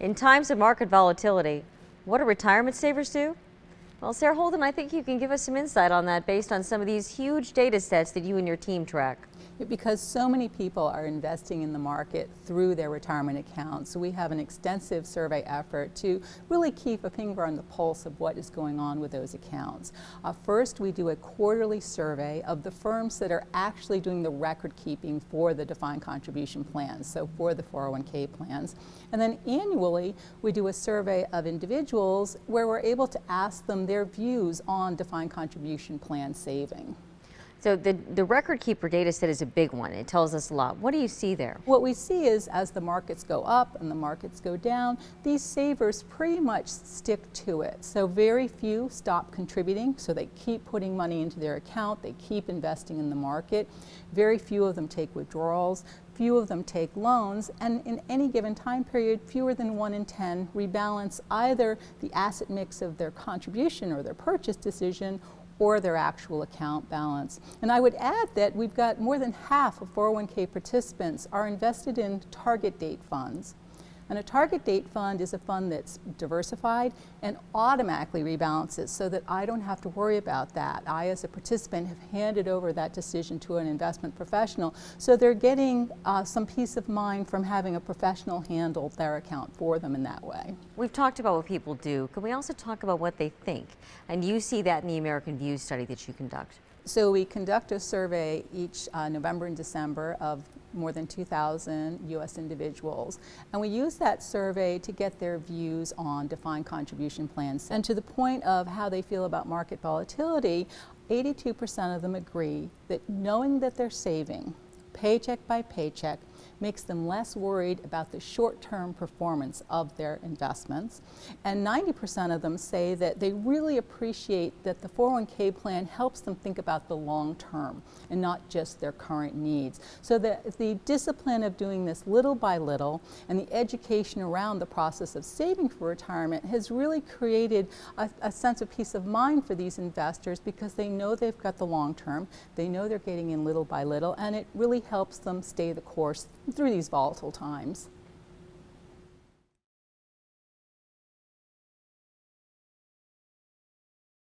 In times of market volatility, what do retirement savers do? Well, Sarah Holden, I think you can give us some insight on that based on some of these huge data sets that you and your team track because so many people are investing in the market through their retirement accounts. We have an extensive survey effort to really keep a finger on the pulse of what is going on with those accounts. Uh, first, we do a quarterly survey of the firms that are actually doing the record keeping for the defined contribution plans, so for the 401k plans. And then annually, we do a survey of individuals where we're able to ask them their views on defined contribution plan saving. So the, the record keeper data set is a big one. It tells us a lot. What do you see there? What we see is as the markets go up and the markets go down, these savers pretty much stick to it. So very few stop contributing, so they keep putting money into their account, they keep investing in the market. Very few of them take withdrawals, few of them take loans, and in any given time period, fewer than one in 10 rebalance either the asset mix of their contribution or their purchase decision or their actual account balance. And I would add that we've got more than half of 401k participants are invested in target date funds. And a target date fund is a fund that's diversified and automatically rebalances so that I don't have to worry about that. I, as a participant, have handed over that decision to an investment professional. So they're getting uh, some peace of mind from having a professional handle their account for them in that way. We've talked about what people do. Can we also talk about what they think? And you see that in the American View study that you conduct. So we conduct a survey each uh, November and December of more than 2,000 U.S. individuals. And we use that survey to get their views on defined contribution plans. And to the point of how they feel about market volatility, 82% of them agree that knowing that they're saving paycheck by paycheck makes them less worried about the short-term performance of their investments. And 90% of them say that they really appreciate that the 401k plan helps them think about the long term and not just their current needs. So that the discipline of doing this little by little and the education around the process of saving for retirement has really created a, a sense of peace of mind for these investors because they know they've got the long term, they know they're getting in little by little, and it really helps them stay the course through these volatile times.